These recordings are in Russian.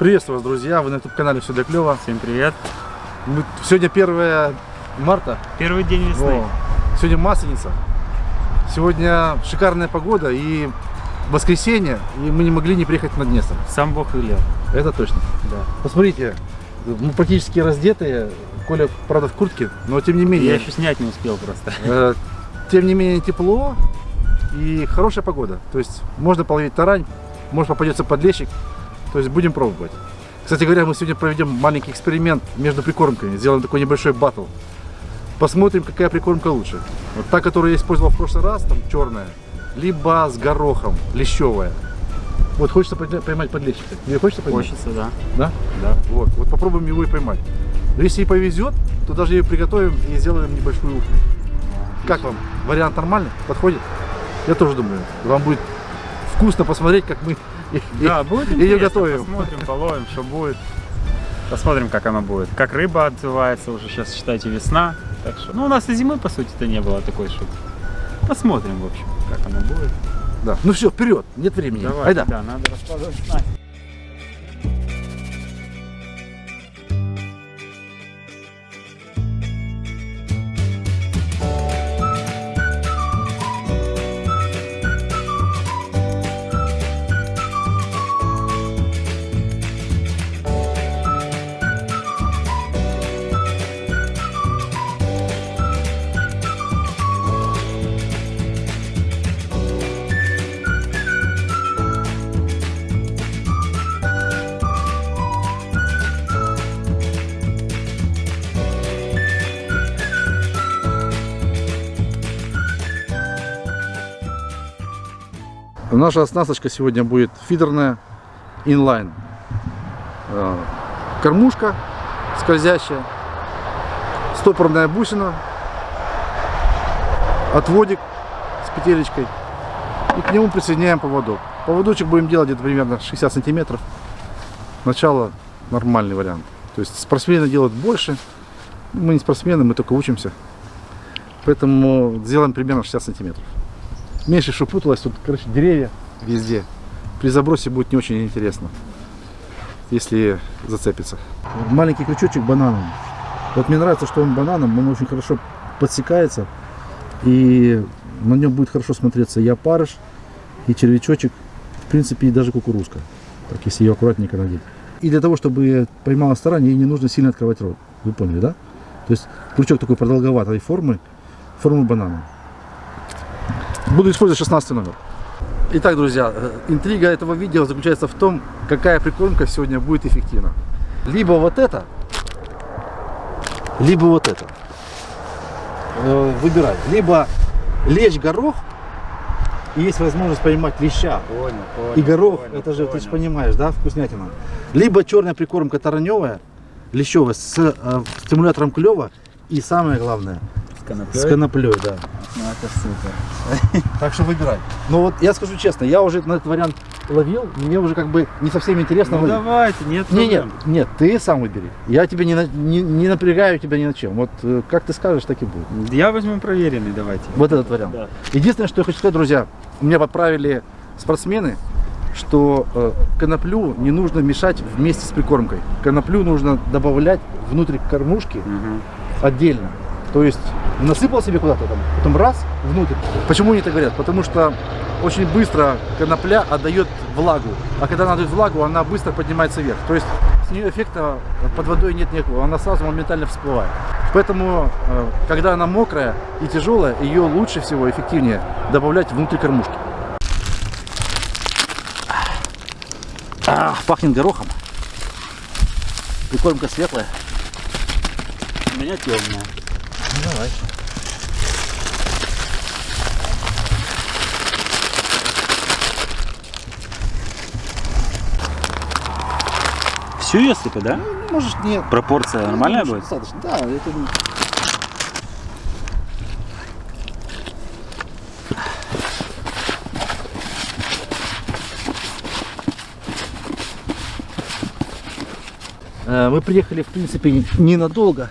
Приветствую вас, друзья! Вы на YouTube-канале «Все для клёва». Всем привет! Мы... Сегодня 1 марта. Первый день весны. О, сегодня Масленица. Сегодня шикарная погода и воскресенье, и мы не могли не приехать на Днестр. Сам Бог велел. Это точно. Да. Посмотрите, мы практически раздетые. Коля, правда, в куртке, но тем не менее... Я еще снять не успел просто. Э, тем не менее тепло и хорошая погода. То есть можно половить тарань, может попадется подлещик. То есть будем пробовать. Кстати говоря, мы сегодня проведем маленький эксперимент между прикормками. Сделаем такой небольшой батл. Посмотрим, какая прикормка лучше. Вот та, которую я использовал в прошлый раз, там черная, либо с горохом, лещевая. Вот хочется поймать подлещика. Тебе хочется поймать? Хочется, да. Да? Да. Вот, вот попробуем его и поймать. Но если и повезет, то даже ее приготовим и сделаем небольшую уху. Как вам? Вариант нормальный? Подходит? Я тоже думаю. Вам будет вкусно посмотреть, как мы да, будет ее готовим. Посмотрим, половим, что будет. Посмотрим, как оно будет. Как рыба отзывается, уже сейчас, считайте, весна. Так что, ну, у нас и зимы, по сути-то, не было такой шутки. Посмотрим, в общем, как оно будет. Да. Ну все, вперед, нет времени. Давай, Айда. да, надо раскладывать снасть. Наша оснасточка сегодня будет фидерная инлайн. Э, кормушка скользящая, стопорная бусина, отводик с петелечкой и к нему присоединяем поводок. Поводочек будем делать где-то примерно 60 сантиметров. Начало нормальный вариант. То есть спортсмены делают больше. Мы не спортсмены, мы только учимся. Поэтому сделаем примерно 60 сантиметров. Меньше, чтобы путалось, тут, короче, деревья везде. При забросе будет не очень интересно, если зацепится. Маленький крючочек бананом. Вот мне нравится, что он бананом, он очень хорошо подсекается. И на нем будет хорошо смотреться и опарыш, и червячочек, в принципе, и даже кукурузка. Так, если ее аккуратненько надеть. И для того, чтобы поймала старание, ей не нужно сильно открывать рот. Вы поняли, да? То есть крючок такой продолговатой формы, формы банана. Буду использовать 16 номер. Итак, друзья, э, интрига этого видео заключается в том, какая прикормка сегодня будет эффективна. Либо вот это, либо вот это. Э, выбирай. Либо лечь горох, и есть возможность поймать леща. Понял, понял, и горох, понял, это же, понял. ты же понимаешь, да, вкуснятина. Либо черная прикормка тараневая, лещевая, с э, стимулятором клева. И самое главное, коноплей? с коноплей, да. Ну, это супер. Так что выбирай. Но вот я скажу честно, я уже на этот вариант ловил, мне уже как бы не совсем интересно Ну, ловить. давайте, нет Не, нет, нет, ты сам выбери. Я тебя не, на- не, не напрягаю тебя ни на чем. Вот э, как ты скажешь, так и будет. Я возьму проверенный, давайте. Вот этот вариант. Да. Единственное, что я хочу сказать, друзья, меня подправили спортсмены, что э, коноплю не нужно мешать вместе с прикормкой. Коноплю нужно добавлять внутрь кормушки Мгм. отдельно. То есть насыпал себе куда-то там, потом раз внутрь. Почему они это говорят? Потому что очень быстро конопля отдает влагу. А когда она отдает влагу, она быстро поднимается вверх. То есть с нее эффекта под водой нет никакого. Она сразу моментально всплывает. Поэтому, э, когда она мокрая и тяжелая, ее лучше всего, эффективнее добавлять внутрь кормушки. А, пахнет горохом. Прикормка светлая. У меня темная. Давай. Всю ее сыпать, да? Можешь нет. Пропорция нормальная Ну, будет? Достаточно, да. Это... Э, Мы приехали, в принципе, ненадолго.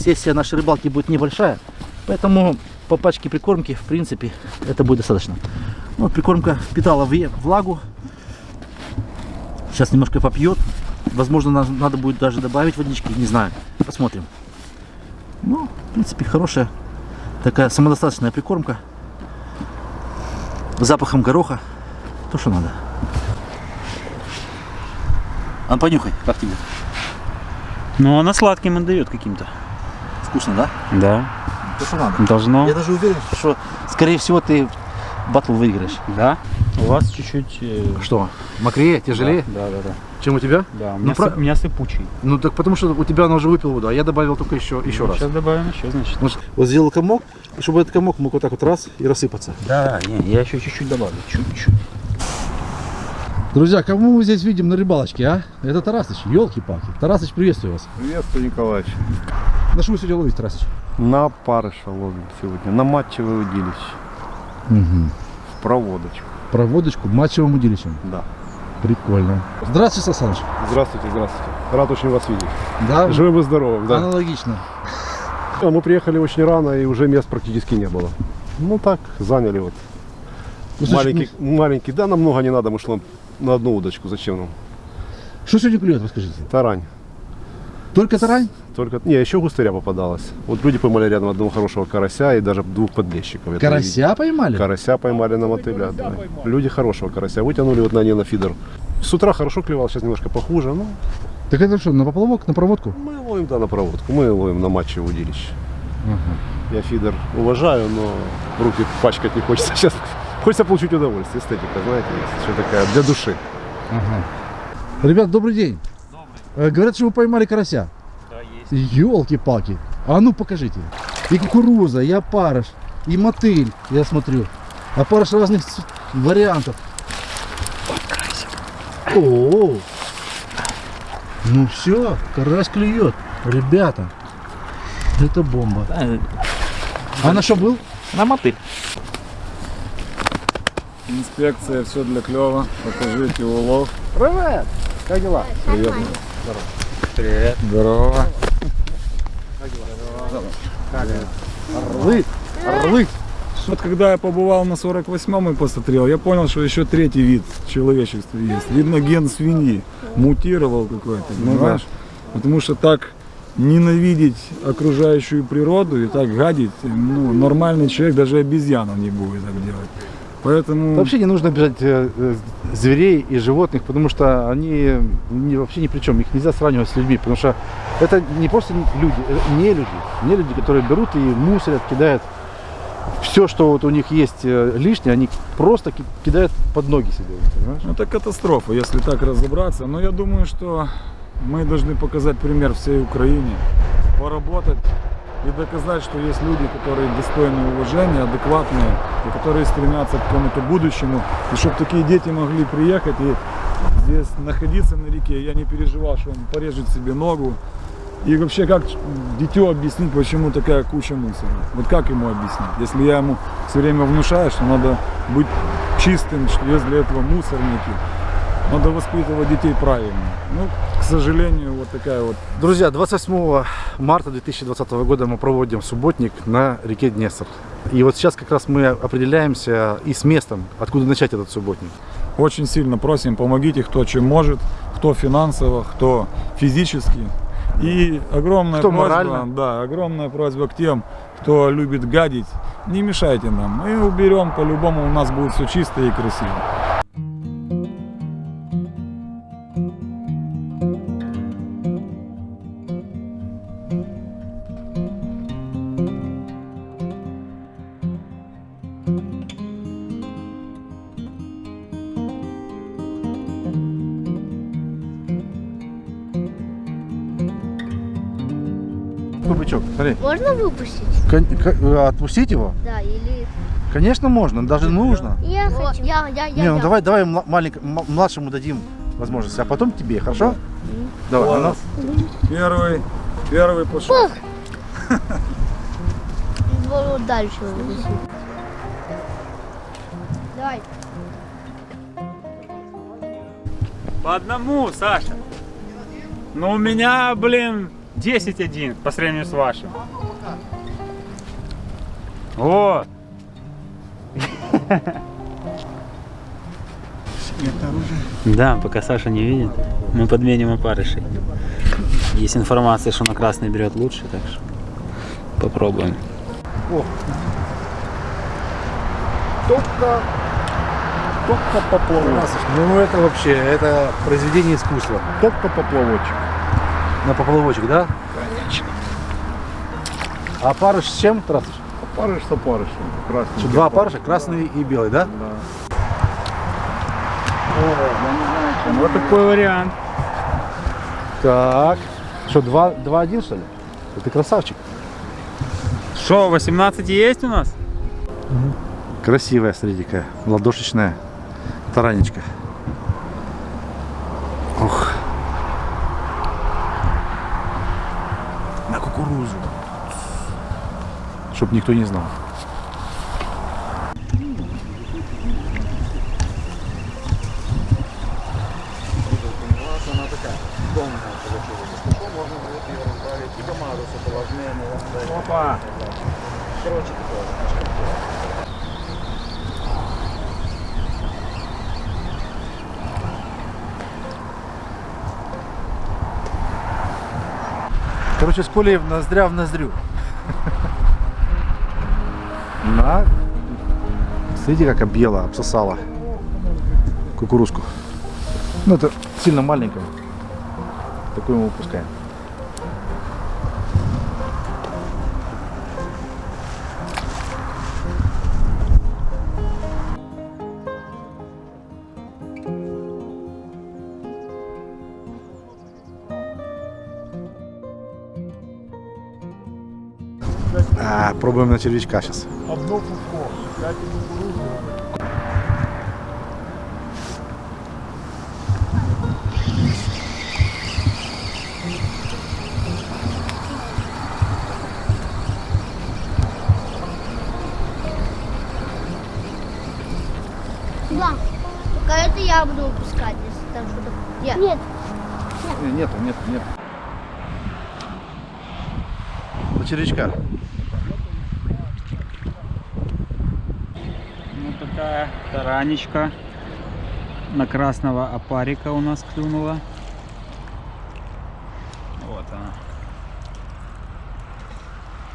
Сессия нашей рыбалки будет небольшая. Поэтому по пачке прикормки, в принципе, это будет достаточно. Ну, Вот прикормка впитала влагу. Сейчас немножко попьет. Возможно, нам надо будет даже добавить водички, не знаю. Посмотрим. Ну, в принципе, хорошая такая самодостаточная прикормка. С запахом гороха. То, что надо. А понюхай, как тебе? Ну, она сладким отдает каким-то. Вкусно, да? Да. То, что надо. Должно. Я даже уверен, что, скорее всего, ты батл выиграешь. Да. У вас чуть-чуть... э, Что, мокрее, тяжелее, Да, да, да. чем у тебя? Да, у Ну, меня, про- сып- у меня сыпучий. Ну так потому что у тебя она уже выпила воду, а я добавил только еще, еще раз. Сейчас добавим еще, значит. Вот, вот сделал комок, и чтобы этот комок мог вот так вот раз и рассыпаться. Да, не, я еще чуть-чуть добавлю. Чуть-чуть. Друзья, кому мы здесь видим на рыбалочке, а? Это Тарасыч, елки-палки. Тарасыч, приветствую вас. Приветствую, Николаевич. На что вы сегодня ловите, Тарасыч? На парыша ловим сегодня, на матчевое удилище, Угу. в проводочку. Проводочку матчевым удилищем. Да. Прикольно. Здравствуйте, Сан Саныч. Здравствуйте, здравствуйте. Рад очень вас видеть. Да, Живым и здоровым, да. аналогично. А Мы приехали очень рано и уже мест практически не было. Ну так, заняли вот. Ну, маленький, маленький, да, нам много не надо, мы шлем на одну удочку, зачем нам? ну, Что сегодня клюет, расскажите? Тарань. Только тарань? Только, не, еще густыря попадалась. Вот люди поймали рядом одного хорошего карася и даже двух подлещиков. Это Карася поймали? Карася поймали на мотыля. да. Люди хорошего карася вытянули вот на не на фидер. С утра хорошо клевал, сейчас немножко похуже. Ну, Так это что, на поплавок, на проводку? мы ловим, да, на проводку. Мы ловим на матче удилище. Я фидер уважаю, но руки пачкать не хочется. Сейчас хочется получить удовольствие. Эстетика, знаете, есть еще такая для души. Ребят, добрый день. Добрый. Говорят, что вы поймали карася. Да, есть. Елки-палки. А ну покажите. И кукуруза, и опарыш, и мотыль, я смотрю. Опарыш разных вариантов. О, ну все, карась клюет. Ребята, это бомба. А на что был? На мотыль. Инспекция, все для клёва. Покажите улов. Привет! Как дела? Привет. Здорово. Орлы, орлы. Вот когда я побывал на 48-м и посмотрел, я понял, что еще третий вид человечества есть. Видно, ген свиньи мутировал какой-то, понимаешь? Потому что так ненавидеть окружающую природу и так гадить, ну, нормальный человек, даже обезьяна не будет так делать. Поэтому... Вообще не нужно обижать э, э, зверей и животных, потому что они не- вообще ни при чем. Их нельзя сравнивать с людьми, потому что это не просто люди, это не люди. Не люди, которые берут и мусорят, кидают все, что вот у них есть э, лишнее, они просто ки- кидают под ноги себе, понимаешь? Ну, Это катастрофа, если так разобраться. Но я думаю, что мы должны показать пример всей Украине, поработать и доказать, что есть люди, которые достойны уважения, адекватные, и которые стремятся к какому-то будущему. И чтобы такие дети могли приехать и здесь находиться на реке, я не переживал, что он порежет себе ногу. И вообще, как дитё объяснить, почему такая куча мусора? Вот как ему объяснить? Если я ему все время внушаю, что надо быть чистым, что есть для этого мусорники, надо воспитывать детей правильно. Ну, сожалению, вот такая вот Друзья, 28 марта 2020 года мы проводим субботник на реке Днестр. И вот сейчас как раз мы определяемся и с местом, откуда начать этот субботник. Очень сильно просим, помогите, кто чем может, кто финансово, кто физически. И огромная Кто просьба, морально. да, огромная просьба к тем, кто любит гадить, не мешайте нам. Мы уберем, по-любому у нас будет все чисто и красиво. Можно выпустить? Кон- э, Отпустить его? Да, или... Конечно, можно, даже нужно. Я хочу. Я, я, я, Не, ну я. давай, давай мла- маленько- м- младшему дадим возможность, а потом тебе, хорошо? Давай, а ну. Первый, первый пошел. Вот дальше. Давай. По одному, Саша. Ну у меня, блин, 10-1 по сравнению с вашим. Вот. Да, пока Саша не видит, мы подменим опарышей. Есть информация, что на красный берет лучше, так что попробуем. Только, только поплавочек. Ну это вообще, это произведение искусства. Только поплавочек. На поплавочек, да? Конечно. А опарыш с чем, Тарасыч? Опарыш с опарышем. Красный. Что, Два опарыша, красный и белый, да? Вот такой вариант. Так. Что, два, два один что ли? Ты красавчик. Что, 18 есть у нас? Красивая, смотрите какая. Ладошечная таранечка. Ох. На кукурузу. Чтоб никто не знал. Опа! Короче, с Колей в ноздря в ноздрю. На. Смотрите, как объела, обсосала кукурузку. Ну, это сильно маленькая. Такую мы выпускаем. А, пробуем на червячка сейчас. Одно пупко, пять кукурузы. Да. Только это я буду выпускать, если там что-то... Нет. Нет. Не, Нету, нет, нет. На червячка. Ну такая таранечка на красного опарика у нас клюнула. Вот она.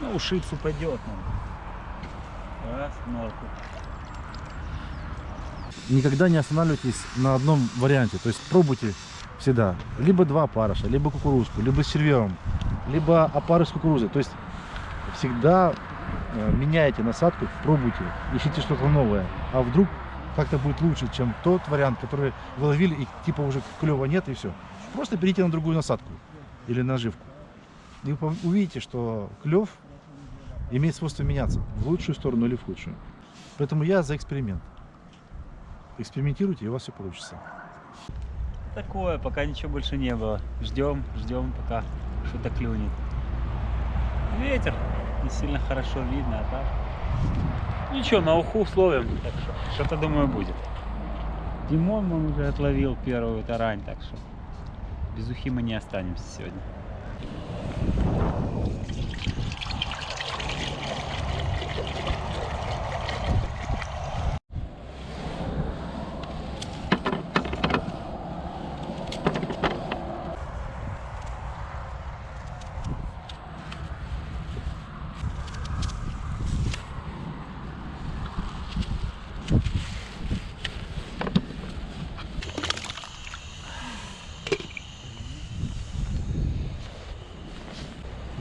Ну, ушицу пойдет нам. Раз, норку. Никогда не останавливайтесь на одном варианте. То есть пробуйте всегда. Либо два опарыша, либо кукурузку, либо с червем, либо опарыш с кукурузой. То есть всегда э, меняйте насадку, пробуйте, ищите что-то новое. А вдруг как-то будет лучше, чем тот вариант, который вы ловили и типа уже клева нет и все. Просто перейдите на другую насадку или наживку. И вы увидите, что клев имеет свойство меняться в лучшую сторону или в худшую. Поэтому я за эксперимент. Экспериментируйте, и у вас все получится. Такое, пока ничего больше не было. Ждем, ждем, пока что-то клюнет. Ветер не сильно хорошо видно, а так. Ничего, на уху словим, что-то думаю будет. Димон он уже отловил первую тарань, так что без ухи мы не останемся сегодня.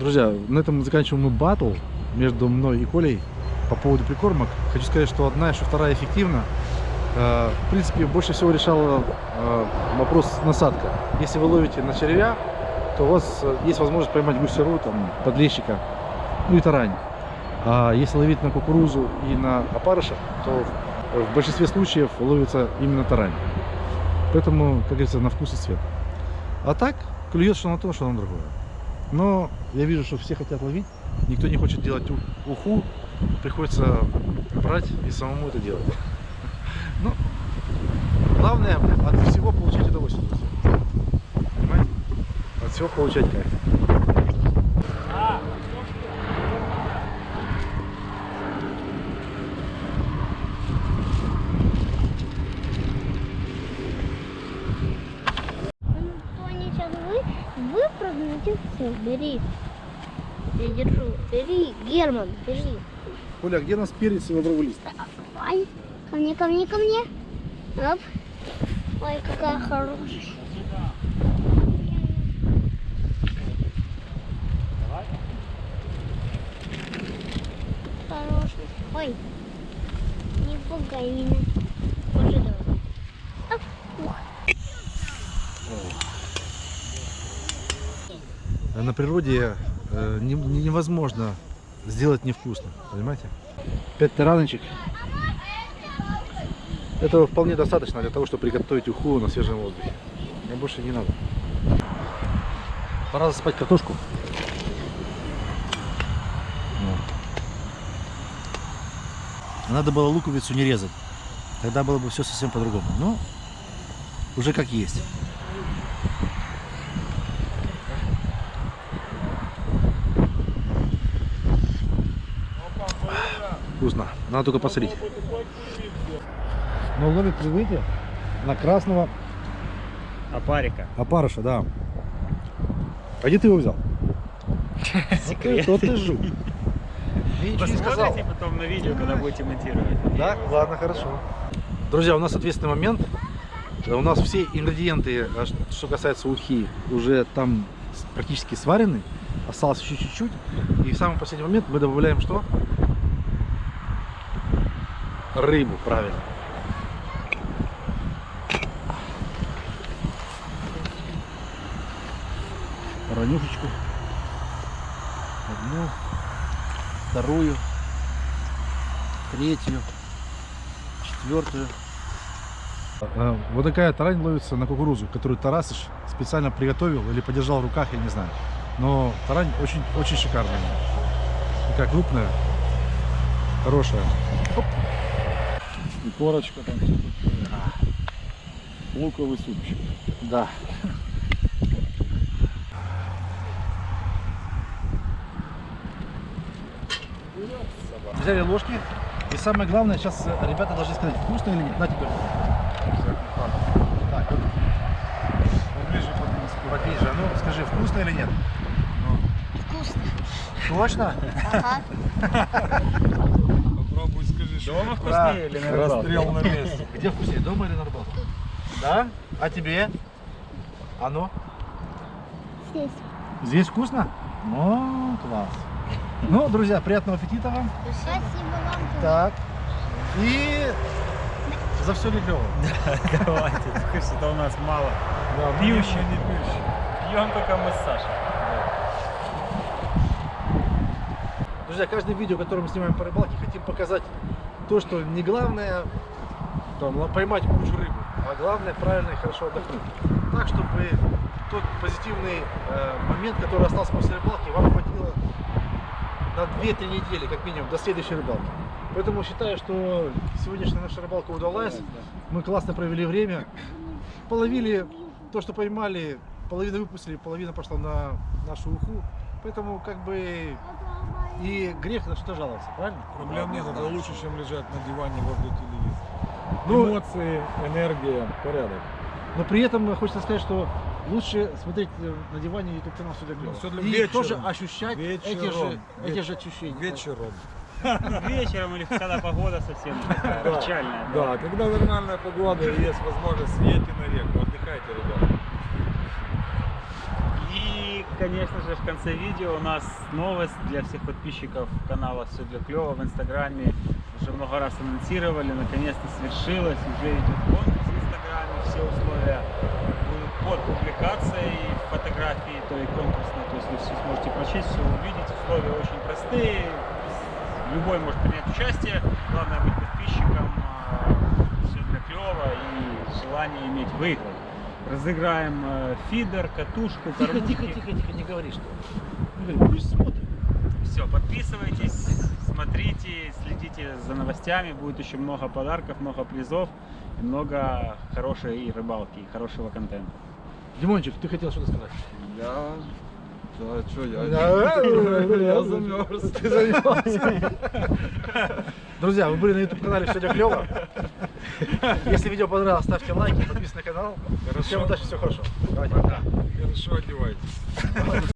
Друзья, на этом заканчиваем мы батл между мной и Колей по поводу прикормок. Хочу сказать, что одна что вторая эффективна. Э, В принципе, больше всего решала э, вопрос насадка. Если вы ловите на червя, то у вас э, есть возможность поймать гусеру, там, подлещика, ну и тарань. А если ловить на кукурузу и на опарыша, то в большинстве случаев ловится именно тарань. Поэтому, как говорится, на вкус и цвет. А так, клюет что на то, что на другое. Но я вижу, что все хотят ловить, никто не хочет делать уху, приходится брать и самому это делать. Ну, главное от всего получать удовольствие, друзья. Понимаете? От всего получать кайф. Все. Бери. Я держу. Бери, Герман, бери. Оля, где у нас перец и лавровый лист? Ай, ко мне, ко мне, ко мне. Оп. Ой, какая хорошая. Хорошая. Ой, не пугай меня. Боже, давай. Оп, ух. На природе э, не- не- невозможно сделать невкусно, понимаете? Пять тараночек. Этого вполне достаточно для того, чтобы приготовить уху на свежем воздухе. Мне больше не надо. Пора засыпать картошку. Надо было луковицу не резать. Тогда было бы все совсем по-другому. Ну, уже как есть. Вкусно. Надо только посолить. Но ловит привыки на красного Опарика. опарыша, да. А где ты его взял? Секрет. Тот ты жук. Посмотрите потом на видео, когда будете монтировать. Да? Ладно, хорошо. Друзья, у нас ответственный момент. Э, У нас все ингредиенты, э, что касается ухи, уже там практически сварены. Осталось еще чуть-чуть. И в самый последний момент мы добавляем что? Рыбу, правильно. Ранюшечку. Одну, вторую, третью, четвертую. Э, Вот такая тарань ловится на кукурузу, которую Тарасыч специально приготовил или подержал в руках, я не знаю. Но тарань очень, очень шикарная. Такая крупная, хорошая. И корочка там. всё такое. Луковый супчик. Да. Взяли ложки. И самое главное, сейчас э, ребята должны сказать, вкусно или нет. На теперь. Так, вот. Поближе, поближе. А Ну, скажи, вкусно или нет? Вкусно. Точно? Ага. Попробуй Дома вкуснее или на рыбалке? расстрел на месте. Где вкуснее, дома или на рыбалке? Да? А тебе? А ну? Здесь. Здесь вкусно? О, класс. Ну, друзья, приятного аппетита вам. Спасибо вам. Так. И за все ли клево? Давайте, что-то у нас мало. Да, Пьющий. мы не пьющий. Пьем только мы с Сашей. Друзья, каждое видео, которое мы снимаем по рыбалке, хотим показать то, что не главное там, поймать кучу рыбы, а главное правильно и хорошо отдохнуть. Так, чтобы тот позитивный э, момент, который остался после рыбалки, вам хватило на 2-3 недели, как минимум, до следующей рыбалки. Поэтому считаю, что сегодняшняя наша рыбалка удалась. Мы классно провели время. Половили то, что поймали, половину выпустили, половина пошла на нашу уху. Поэтому как бы и грех на что жаловаться, правильно? Проблем нет, это лучше, чем лежать на диване возле телевизора. Ну- Эмоции, энергия, порядок. Но при этом хочется сказать, что лучше смотреть э, на диване YouTube канал все для клёва. Ну, всё для- И вечером. тоже ощущать эти же, Вечером. эти же ощущения. Вечером. Вечером или когда погода совсем такая Да. печальная. Да, когда нормальная погода и есть возможность, едьте на реку, отдыхайте, ребята. И, конечно же, в конце видео у нас новость для всех подписчиков канала «Все для клёва» в Инстаграме. Уже много раз анонсировали, наконец-то свершилось. Уже идет конкурс в Инстаграме, все условия будут под публикацией фотографии той конкурсной. То есть вы все сможете прочесть, все увидеть. Условия очень простые. Любой может принять участие. Главное быть подписчиком. Все для клёва и желание иметь выиграть. Разыграем э, фидер, катушку, Тихо, кормушки. тихо, тихо, тихо, не говори что. Не говори, пусть смотрит. Все, подписывайтесь, смотрите, следите за новостями. Будет еще много подарков, много призов, и много хорошей и рыбалки, и хорошего контента. Димончик, ты хотел что-то сказать? Я Да, что я? Я замерз. Ты занимался. Друзья, вы были на YouTube канале Все клево. Если видео понравилось, ставьте лайки, подписывайтесь на канал. Всем удачи, все хорошо. Давайте, пока. Хорошо одевайтесь.